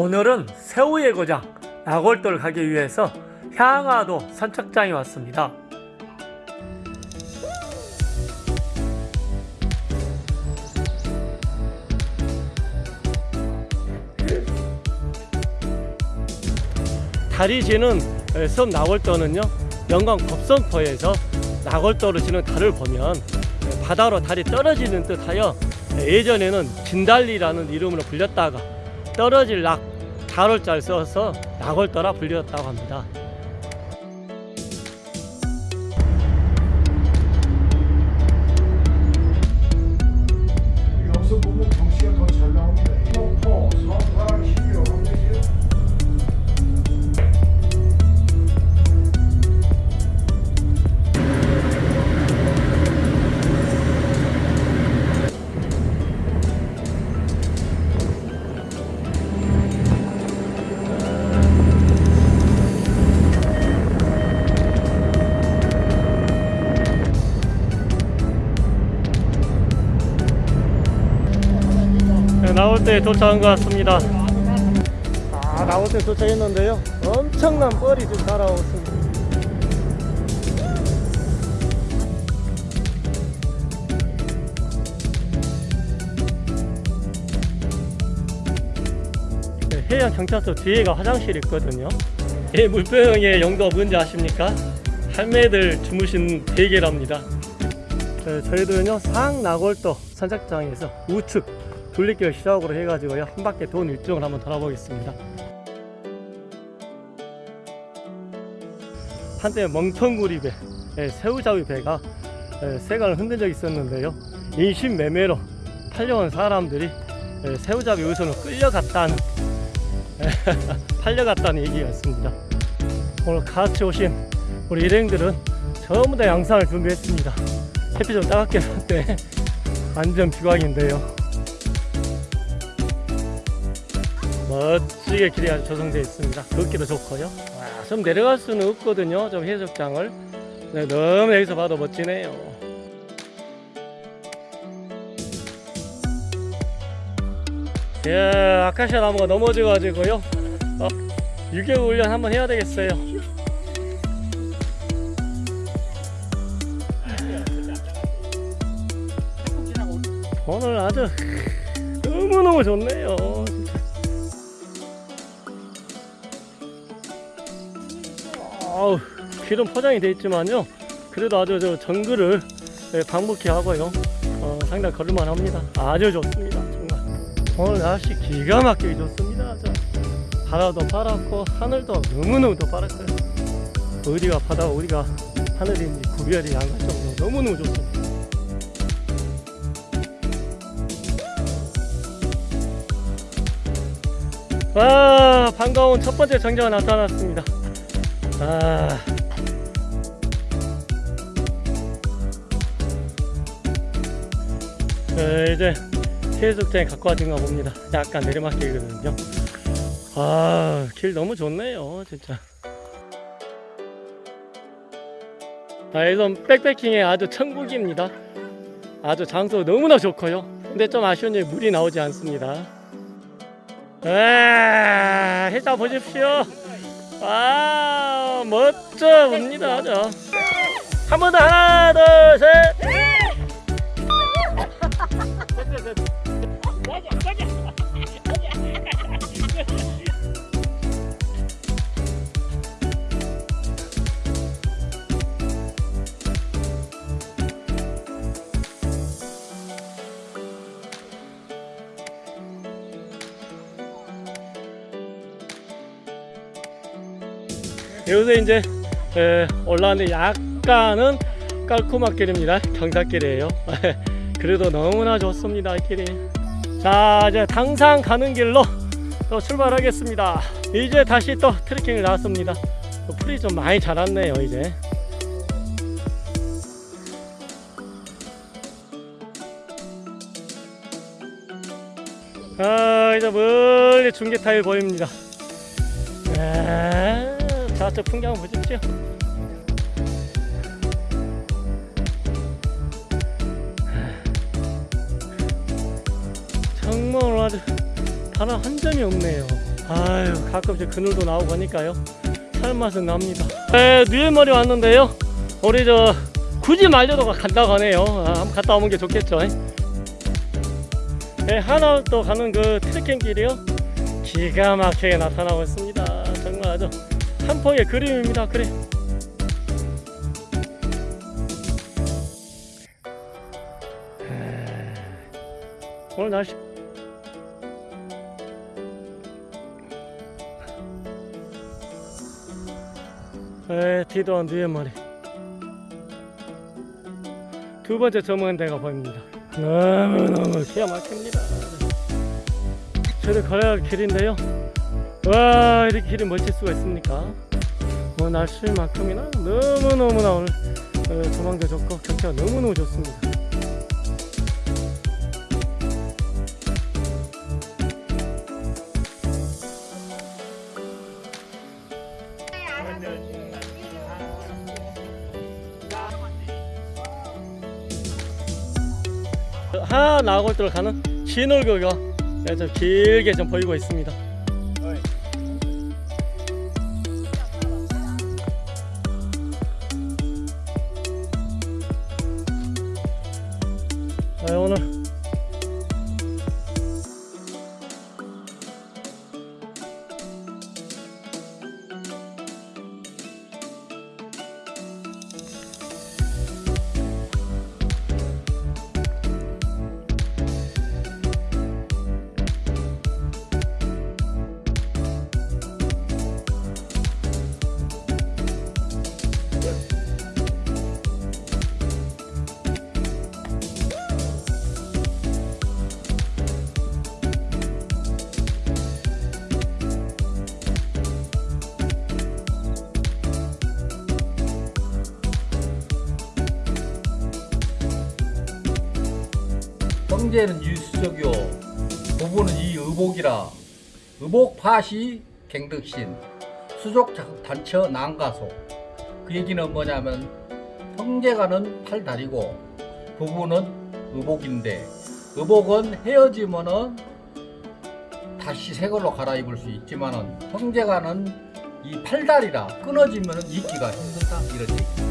오늘은 새우의 고장 나골도를 가기 위해서 향화도 선착장에 왔습니다. 달이 지는 섬 나골도는요 영광 법성포에서 나골도로 지는 달을 보면 바다로 달이 떨어지는 듯하여 예전에는 진달리라는 이름으로 불렸다가 떨어질 낙 달월자를 써서 낙월도라 불렸다고 합니다. 나올 때 도착한 것 같습니다. 아, 나올 때 도착했는데요. 엄청난 뻘이 지금 달아오고 있습니다. 네, 해양 경찰서 뒤에가 화장실이 있거든요. 이 물병의 용도 뭔지 아십니까? 할매들 주무신 베개랍니다. 네, 저희들은요 상나골도 선착장에서 우측 둘리길 시작으로 해가지고요 한 바퀴 돈 일정을 한번 돌아보겠습니다. 한때 멍텅구리 배 예, 새우잡이 배가 예, 세간을 흔든 적이 있었는데요. 인신매매로 팔려온 사람들이 예, 새우잡이 우선으로 끌려갔다는 예, 팔려갔다는 얘기가 있습니다. 오늘 같이 오신 우리 일행들은 전부 다 양산을 준비했습니다. 햇빛 좀 따갑게 났대 완전 비광인데요 멋지게 길이 아주 조성되어 있습니다. 걷기도 좋고요. 와, 좀 내려갈 수는 없거든요 좀 해수욕장을. 네, 너무 여기서 봐도 멋지네요. 예, 아카시아 나무가 넘어져 가지고요. 어, 유교 훈련 한번 해야 되겠어요. 오늘 아주 너무너무 좋네요 아우 길은 포장이 되어 있지만요. 그래도 아주 저 정글을 예, 방북해 하고요. 어, 상당히 걸을만 합니다. 아주 좋습니다 정말. 오늘 날씨 기가 막히게 좋습니다. 저 바다도 파랗고 하늘도 너무너무 더 파랗고요. 어디가 바다 어디가 하늘인지 구별이 안 갈 정도로 너무너무 좋습니다. 아 반가운 첫 번째 정자가 나타났습니다 아. 어, 이제 해수욕장에 갖고 와진가 봅니다. 약간 내리막길이거든요. 아길 너무 좋네요 진짜. 아, 이건 백패킹의 아주 천국입니다. 아주 장소 너무나 좋고요. 근데 좀 아쉬운 점이 물이 나오지 않습니다. 아, 해자 보십시오. 아, 멋져 봅니다. 저. 한번 더 하나, 둘, 셋. 여기서 이제 에, 올라왔는데 약간은 깔끔한 길입니다. 경사길이에요. 그래도 너무나 좋습니다. 이 길이. 자 이제 당산 가는 길로 또 출발하겠습니다. 이제 다시 또 트레킹을 나왔습니다. 또 풀이 좀 많이 자랐네요. 이제. 아 이제 멀리 중계 타일 보입니다. 아, 저쪽 풍경 보십시오. 정말 아주 바람 한 점이 없네요. 아유 가끔씩 그늘도 나오고 하니까요. 살맛은 납니다. 네 뉘에머리 왔는데요. 우리 저 굳이 말려도 간다고 하네요. 아, 한번 갔다 오는 게 좋겠죠. 네, 하나 또 가는 그 트레킹 길이요. 기가 막히게 나타나고 있습니다. 정말 아주 한 폭의 그림입니다. 그래. 오늘 날씨. 에 뒤도한 뒤에 머리. 두 번째 점은 데가 보입니다. 너무너무 기가 막힙니다. 저를 걸어야 할 길인데요 와 이렇게 길이 멋질 수가 있습니까 뭐 날씨만큼이나 너무너무나 오늘 어, 조망도 좋고 경치가 너무너무 좋습니다 하 나골도로 가는 진월교가 좀 길게 좀 보이고 있습니다. 네, 형제는 유수적이요 부부는 이 의복이라. 의복 파시 갱덕신. 수족 자- 단처 난가소. 그 얘기는 뭐냐면 형제가는 팔다리고 부부는 의복인데 의복은 헤어지면은 다시 새 걸로 갈아입을 수 있지만은 형제가는 이 팔다리라 끊어지면은 입기가 힘들다. 이런 얘기.